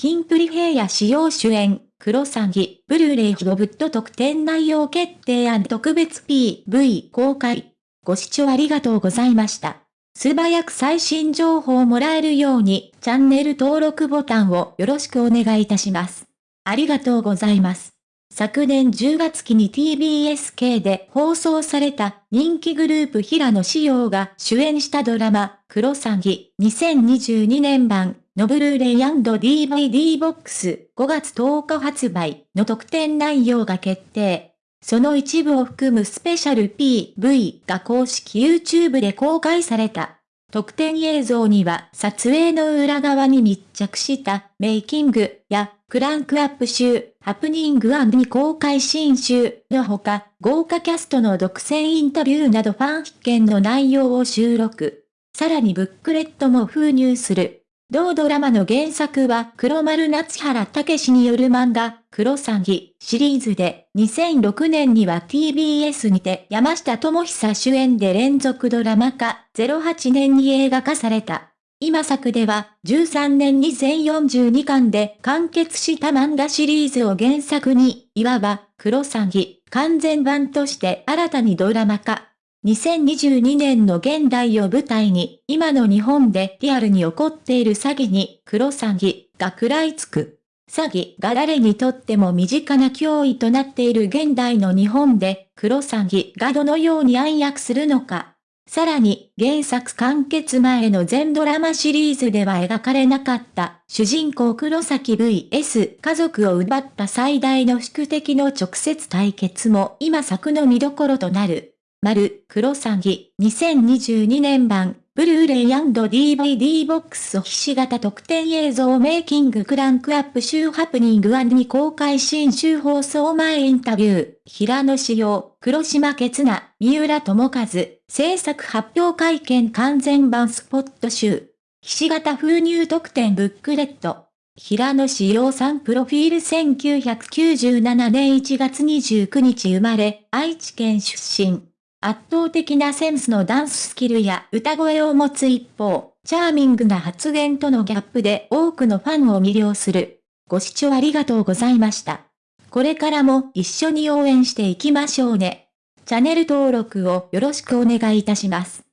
キンプリ平野使用主演、クロサギ、ブルーレイヒロブット特典内容決定案特別 PV 公開。ご視聴ありがとうございました。素早く最新情報をもらえるように、チャンネル登録ボタンをよろしくお願いいたします。ありがとうございます。昨年10月期に TBS 系で放送された人気グループ平野紫耀が主演したドラマ、クロサギ2022年版のブルーレイ &DVD ボックス5月10日発売の特典内容が決定。その一部を含むスペシャル PV が公式 YouTube で公開された。特典映像には撮影の裏側に密着したメイキングやクランクアップ集、ハプニング未公開新集のほか、豪華キャストの独占インタビューなどファン必見の内容を収録。さらにブックレットも封入する。同ドラマの原作は黒丸夏原武史による漫画、黒詐欺シリーズで、2006年には TBS にて山下智久主演で連続ドラマ化、08年に映画化された。今作では、13年に全42巻で完結した漫画シリーズを原作に、いわば、黒詐欺、完全版として新たにドラマ化、2022年の現代を舞台に、今の日本でリアルに起こっている詐欺に、黒詐欺が食らいつく。詐欺が誰にとっても身近な脅威となっている現代の日本で、黒詐欺がどのように暗躍するのか。さらに、原作完結前の全ドラマシリーズでは描かれなかった、主人公黒崎 VS 家族を奪った最大の宿敵の直接対決も今作の見どころとなる。丸、黒詐欺、2022年版、ブルーレイ &DVD ボックスひし形特典映像メイキングクランクアップ週ハプニングに公開新週放送前インタビュー、平野志陽、黒島ケナ、三浦智和、制作発表会見完全版スポット集、ひし形封入特典ブックレット。平野志陽さんプロフィール1997年1月29日生まれ、愛知県出身。圧倒的なセンスのダンススキルや歌声を持つ一方、チャーミングな発言とのギャップで多くのファンを魅了する。ご視聴ありがとうございました。これからも一緒に応援していきましょうね。チャンネル登録をよろしくお願いいたします。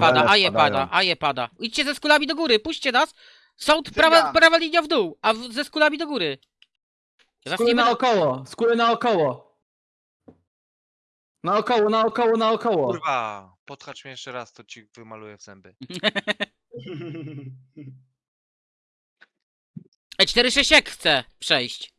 Pada, a je pada, a je pada. Idźcie ze skulami do góry, puśćcie nas. Cygan. prawa, prawa linia w dół, a w, ze skulami do góry. Skóry naokoło, skóry naokoło. Naokoło, naokoło, naokoło. Kurwa, podchacz mnie jeszcze raz, to ci wymaluję w zęby. E, 4-6 jak chce przejść.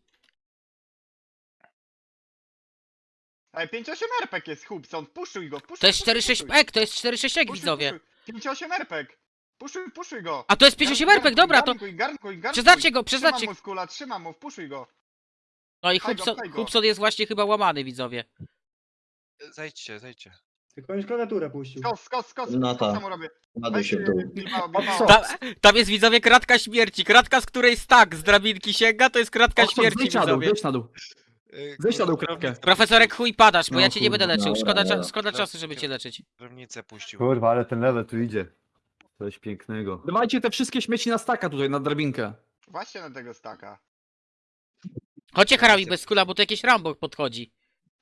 Ej, 5-8 RPG jest Hubson, puszuj go, puszuj To jest puszuj, 4-6 puszuj. ek, to jest 4-6 ek, widzowie. puszuj. 5-8 RPG. Puszuj, puszuj go. A to jest 58 RPG, dobra, to... Garnkuj, garnkuj, garnkuj. Przeznaczcie go, przeznaczcie Trzymam mu skula, trzymam mu, puszuj go. No i Pchaj go, Hubson, pchaj go. Hubson jest właśnie chyba łamany, widzowie. Zejdźcie, zejdźcie. Tylko już klawiaturę puścił. Skos, skos, skos, No skos tak. mu robię. Ładuj Weź, się w dół. Tam, tam jest, widzowie, kratka śmierci. Kratka, z której stak z drabinki sięga, to jest kratka śmierci, zejdź na dół, widzowie. zejdź na dół. Yy, Zejdź na kratkę. Profesorek chuj padasz, bo No ja cię nie będę leczył. dobra, Szkoda, cza- dobra. szkoda czasu, żeby cię leczyć. Drewnicę puścił. Kurwa, ale ten level tu idzie. Coś pięknego. Dawajcie te wszystkie śmieci na staka tutaj, na drabinkę. Właśnie na tego staka. Chodźcie harami bez skula, bo to jakieś Rambo podchodzi.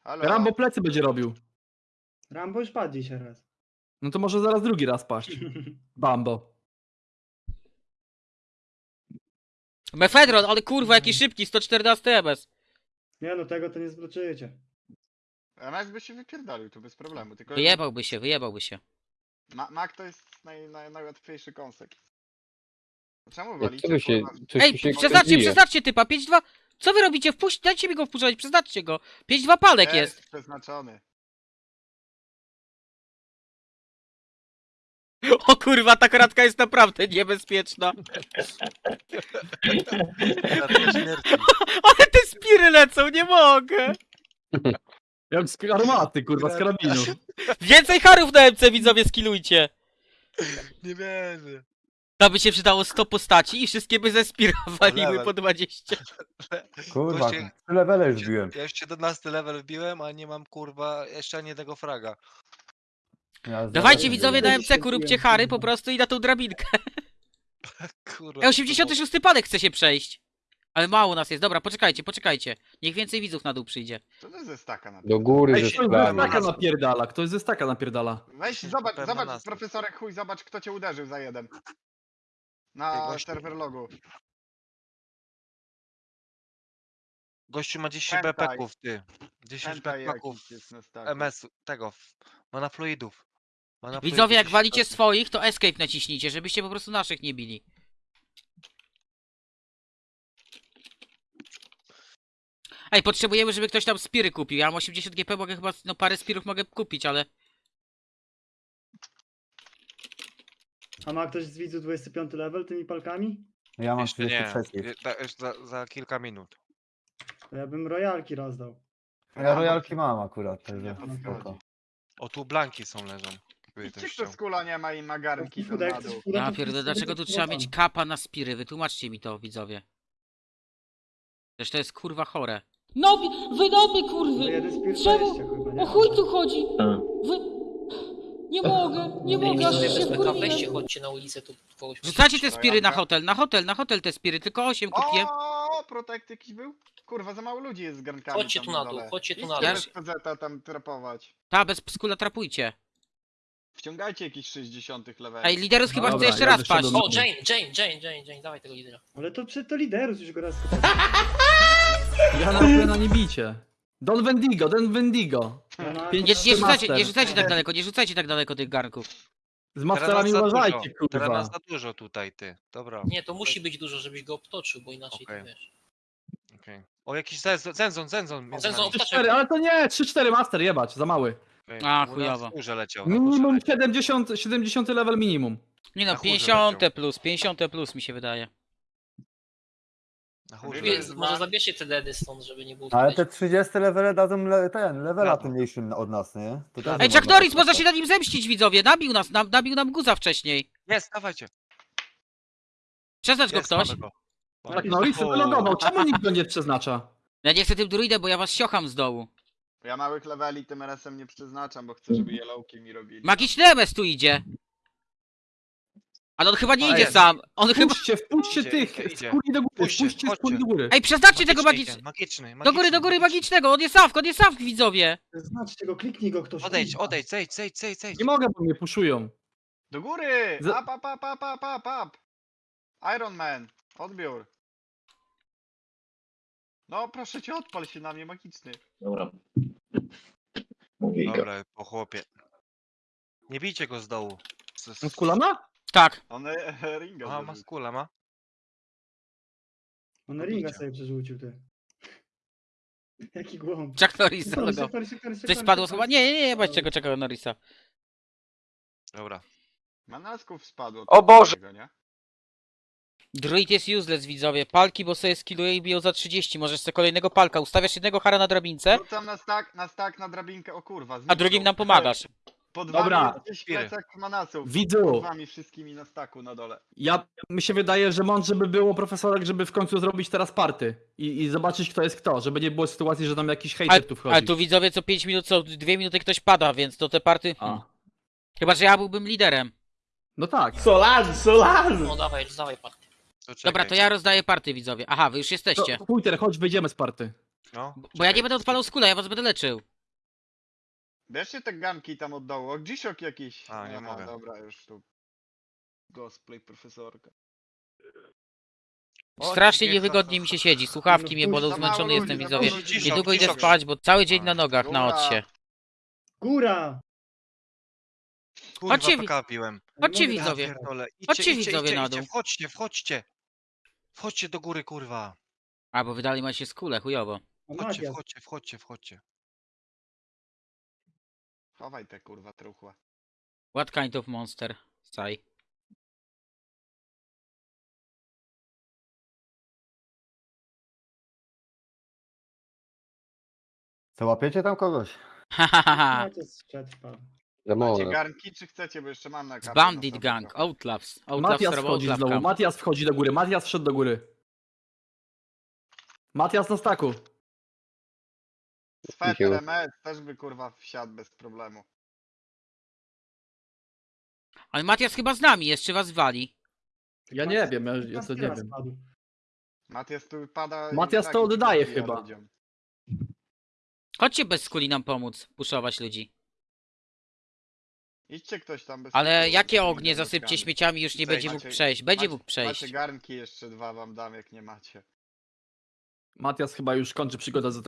Halo. Rambo plecy będzie robił. Rambo już padł dzisiaj raz. No to może zaraz drugi raz paść. Bambo. Mefedron, ale kurwa, jaki szybki, 114 MS. Nie no, tego to nie zwrócicie. MS by się wypierdolił tu bez problemu, tylko... Wyjebałby się, wyjebałby się. Ma Mac to jest naj, naj, najłatwiejszy konsek. Czemu Jak walicie? to się, kurwa? coś Ej, tu się przeznaczcie, przeznaczcie typa, 5-2. Co wy robicie? Wpuść, dajcie mi go wpuszczać, przeznaczcie go. 5-2 palek jest. przeznaczony. O kurwa, ta kratka jest naprawdę niebezpieczna. Ale te spiry lecą, nie mogę. Jak z armaty, kurwa, z karabinu. Więcej harów na MC, widzowie, skillujcie. Nie wierzę. To by się przydało 100 postaci i wszystkie by ze spira waliły po 20. Kurwa, Właśnie- trzy levele już biłem. Ja już 17 level wbiłem, a nie mam kurwa jeszcze ani jednego fraga. Ja Dawajcie zaraz widzowie na MC-ku, róbcie hary po prostu i na tą drabinkę. Kurwa. E, 86 padek chce się przejść. Ale mało nas jest, dobra, poczekajcie, poczekajcie. Niech więcej widzów na dół przyjdzie. To ze staka na Do góry Ej, ze ktoś ze sklami. staka napierdala, ktoś ze staka napierdala. Weź, zobacz, Pewna zobacz, nazwa. profesorek chuj, zobacz kto cię uderzył za jeden. Ej, Na właśnie. serwer logu. Gościu ma 10 Hentai. BPków, ty. 10 Hentai BPków jakiś jest na staku. MS tego. Ma Widzowie, jak 10 walicie swoich, to escape naciśnijcie, żebyście po prostu naszych nie bili. Ej, potrzebujemy, żeby ktoś tam spiry kupił. Ja mam 80 GP, mogę chyba, no parę spirów mogę kupić, ale... A ma ktoś z widzu 25 level tymi palkami? Ja mam Jeszcze nie. 33. Je- da- jeszcze Za, za kilka minut. To ja bym royalki rozdał. Ja royalki mam akurat, także spoko. O tu blanki są leżą. Jakby Idźcie ktoś kto chciał. z kula nie ma i ma garnki to Fuda, jak na chcesz dół. fuda, Ja to dlaczego tu trzeba mieć kapa na spiry? Wytłumaczcie mi to, widzowie. Przecież to jest kurwa chore. No, wy noby No kurwy! jeden spirit Czemu? 20 chyba, nie? O chuj tu chodzi! Wy... Nie mogę, nie mogę, aż się wkurwiłem. chodźcie na ulicę, tu kogoś Rzucacie te To spiry na hotel, na hotel, na hotel te spiry, tylko 8 kupiłem. O, protekt jakiś był? Kurwa, za mało ludzi jest z garnkami Chodźcie tam tu na dół, dole. chodźcie tu Idźcie na dół. bez PZ tam trapować. Ta, bez skula trapujcie. Wciągajcie jakiś 60 level. Ej, liderus chyba Dobra, chce jeszcze ja raz paść. O, Jane, Jane, Jane, Jane, Jane, dawaj tego lidera. Ale to przed to liderus już go raz. Ja na na nie bicie. Don Wendigo, Don Wendigo. Pięć- Nie, nie rzucajcie, nie rzucajcie tak daleko, nie rzucajcie tak daleko tych garnków. Z Teraz masterami nas za uważajcie, dużo. Teraz kurwa. nas za dużo tutaj, ty. Dobra. Nie, to musi być dużo, żebyś go obtoczył, bo inaczej Okej. to wiesz. okej. O, jakiś zenzon, zenzon, zenzon. między Zenzon, nami. 3-4, ale to nie, 3-4 master, jebać, za mały. A, chujowo. w górze leciał. na Minimum górze leciał. 70, 70 level minimum. Nie no, Na chórze 50 leciał. plus, 50 plus mi się wydaje. Na chórze Wie- leciał. może zabierzcie te dedy stąd, żeby nie było Ale te 30 levele dadzą le, ten, levela Brawo. tym mniejszym od nas, nie? To też Ej, nie można Norris, tak można się na nim zemścić, widzowie. Nabił nas, nam, nabił nam guza wcześniej. Jest, dawajcie. Przeznacz go Jest, ktoś. mamy go. Tak, Norris to wylogował, czemu nikt go nie przeznacza? Ja nie chcę tym druidem, bo ja was siocham z dołu. Ja małych leveli tym RS-em nie przeznaczam, bo chcę, żeby yellowki mi robili. Magiczny MS tu idzie. Ale on chyba nie A idzie jest. sam. On chyba... Wpuśćcie, wpuśćcie Idzie, tych, idzie, do góry, Puśćcie, wpuśćcie chodźcie. kuli do góry. Ej, przeznaczcie tego Magiczny, magicznego. idzie, magiczny, Do góry, do góry magicznego. On jest Sawk, on jest Sawk, widzowie. Znaczcie go, kliknij go ktoś. Odejdź, kurwa. odejdź, zejdź, zejdź, zejdź, zejdź. Nie mogę, bo mnie puszują. Do góry! Za- Up, up, up, up, up, up, up! Iron Man, odbiór. No proszę cię, odpal się na mnie, magiczny. Dobra. Mówię go. Dobra, po chłopie. Nie bijcie go z dołu. Z- z- Skula ma? Tak. On e, ringa Aha, ma zrobił. skula, ma? On ringa sobie przerzucił, ty. Jaki głąb. Chuck Norris Szybko, zalogował. szybko, szybko, szybko, Coś spadło chyba? Nie, nie, nie, bać czego czekał Norrisa. Dobra. Manasków spadło. O Boże! Tego, nie? Druid jest useless, widzowie. Palki, bo sobie skilluje i biją za 30. Możesz sobie kolejnego palka. Ustawiasz jednego hara na drabince, Rzucam na stak, na stak, na drabinkę, o kurwa. a zniknął. drugim nam pomagasz. Pod Dobra. wami jest gdzieś plecak manasów. Pod Widzu, wami wszystkimi na staku na dole. ja, mi się wydaje, że mądrze by było profesorek, żeby w końcu zrobić teraz party i, i zobaczyć kto jest kto, żeby nie było sytuacji, że tam jakiś Ale, hejter tu wchodzi. ale tu widzowie co 5 minut, co 2 minuty ktoś pada, więc to te party... A. Chyba, że ja byłbym liderem. No tak. No dawaj, dawaj party. To Dobra, to ja rozdaję party, widzowie. Aha, wy już jesteście. To, Pójter, chodź, wyjdziemy z party. No, Bo ja nie będę odpalał skula, ja was będę leczył. Bierzcie te ganki tam od dołu. O, jakiś. A, nie Aha, mogę. Dobra, już tu. Cosplay profesorka. O, Strasznie niewygodnie mi się siedzi. Słuchawki mnie bolą, zmęczony ludzi, jestem, widzowie. Niedługo idę spać, bo cały dzień A, na nogach, na odsie. Góra! Kurwa, Chodźcie, wi- PK Chodźcie, Ja widzowie. pierdolę. Idźcie, Chodźcie, idźcie, widzowie, idźcie, na idźcie, dół. Wchodźcie, wchodźcie. Wchodźcie do góry, kurwa. A, bo wydali ma się skule, chujowo. A Wchodźcie, Matias. wchodźcie, wchodźcie, wchodźcie. Chowaj te kurwa truchła. What kind of monster? Saj. Co, łapiecie tam kogoś? Hahaha. Macie garnki czy chcecie, bo jeszcze mam na kartę Bandit Gang. Outlaws. Outlaws Matias wchodzi Outlaw znowu, Camp. Matias wchodzi do góry, Matias wszedł do góry. Matias na staku. Sweter MS też by kurwa wsiadł bez problemu. Ale Matias chyba z nami, jeszcze was wali. Ja nie wiem, ja, ja to nie wiem. Matias tu pada... i Matias tak to oddaje chyba. ludziom. Chodźcie bez skuli nam pomóc, puszować ludzi. Idźcie ktoś tam bez Ale jakie ognie zasypcie garnkami. śmieciami, już nie Tutaj będzie mógł macie- przejść. Będzie macie- mógł przejść. Macie garnki jeszcze dwa wam dam, jak nie macie. Matias chyba już kończy przygodę z